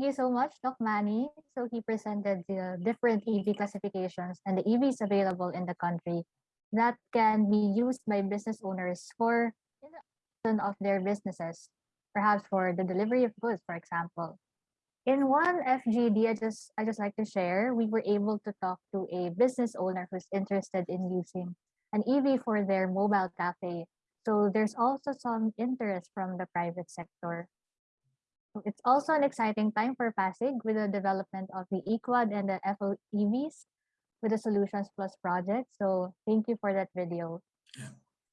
thank you so much, Doc Manny. So he presented the different EV classifications and the EVs available in the country that can be used by business owners for the of their businesses, perhaps for the delivery of goods, for example. In one FGD, I just I just like to share, we were able to talk to a business owner who's interested in using an EV for their mobile cafe. So there's also some interest from the private sector. It's also an exciting time for Pasig with the development of the eQuad and the FOEVs with the Solutions Plus project. So thank you for that video. Yeah.